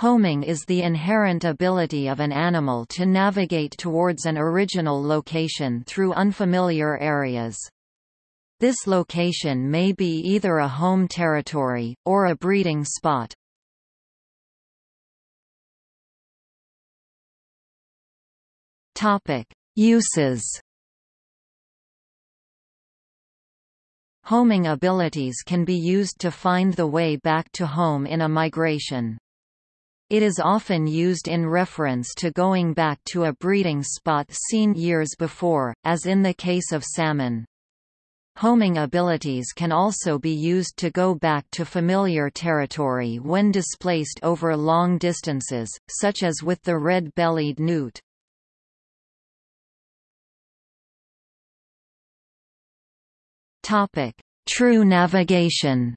Homing is the inherent ability of an animal to navigate towards an original location through unfamiliar areas. This location may be either a home territory, or a breeding spot. Uses Homing abilities can be used to find the way back to home in a migration. It is often used in reference to going back to a breeding spot seen years before, as in the case of salmon. Homing abilities can also be used to go back to familiar territory when displaced over long distances, such as with the red-bellied newt. True navigation.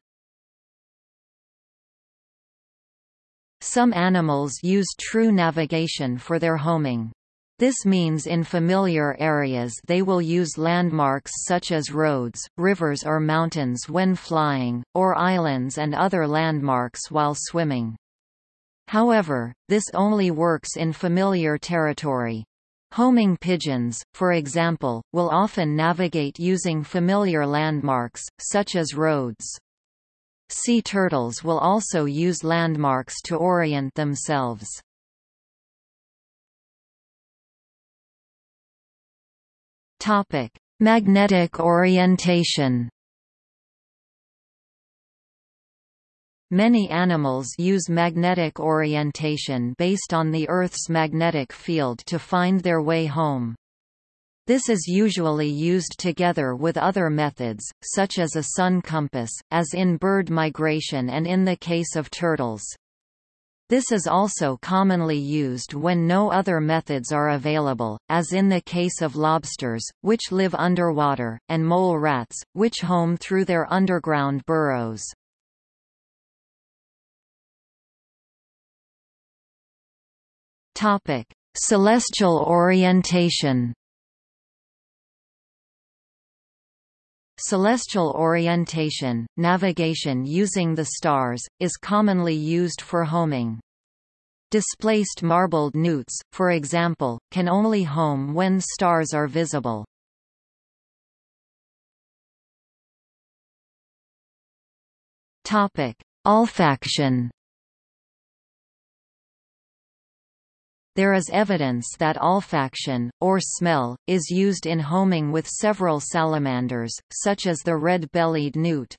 Some animals use true navigation for their homing. This means in familiar areas they will use landmarks such as roads, rivers or mountains when flying, or islands and other landmarks while swimming. However, this only works in familiar territory. Homing pigeons, for example, will often navigate using familiar landmarks, such as roads. Sea turtles will also use landmarks to orient themselves. Magnetic orientation Many animals use magnetic orientation based on the Earth's magnetic field to find their way home. This is usually used together with other methods, such as a sun compass, as in bird migration and in the case of turtles. This is also commonly used when no other methods are available, as in the case of lobsters, which live underwater, and mole rats, which home through their underground burrows. Topic: Celestial orientation. Celestial orientation, navigation using the stars, is commonly used for homing. Displaced marbled newts, for example, can only home when stars are visible. Olfaction There is evidence that olfaction, or smell, is used in homing with several salamanders, such as the red-bellied newt.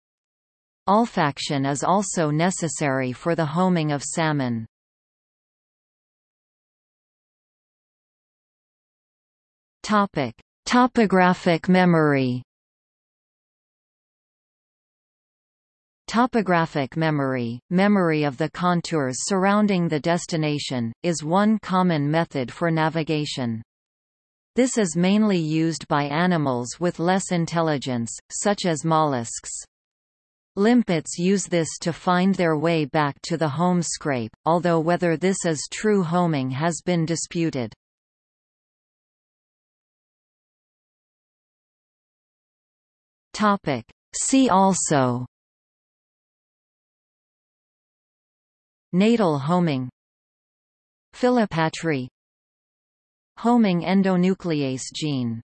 Olfaction is also necessary for the homing of salmon. Topic: Topographic memory Topographic memory, memory of the contours surrounding the destination, is one common method for navigation. This is mainly used by animals with less intelligence, such as mollusks. Limpets use this to find their way back to the home scrape, although whether this is true homing has been disputed. See also Natal homing. Philopatry Homing endonuclease gene